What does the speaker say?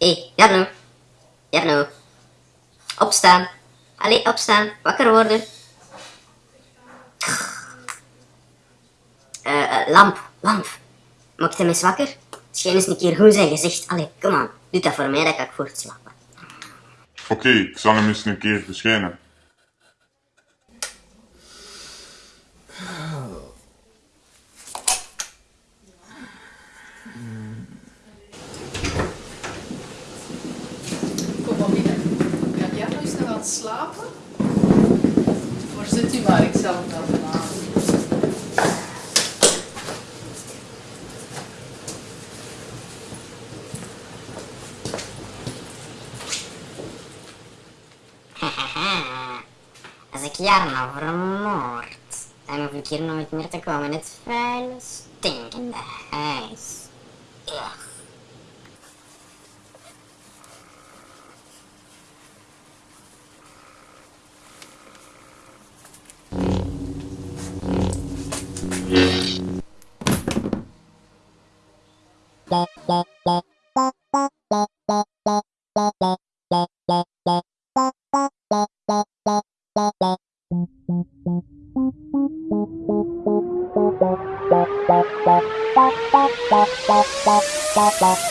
Hé, hey, Jarno. Jarno. Opstaan. Allee, opstaan. Wakker worden. Eh, uh, lamp, lamp. Maakt hem eens wakker? Schijn eens een keer goed zijn gezicht. Allee, kom aan. Doe dat voor mij, dat kan ik voortslapen. Oké, ik zal hem eens een keer verschijnen. Kom maar binnen. Kan jij nog eens nog aan het slapen? Waar zit u maar? Ik zal hem wel vanavond. Als ik Jarno vermoord, dan hoef ik hier nooit meer te komen in het vuile, stinkende huis. Ugh. Bye.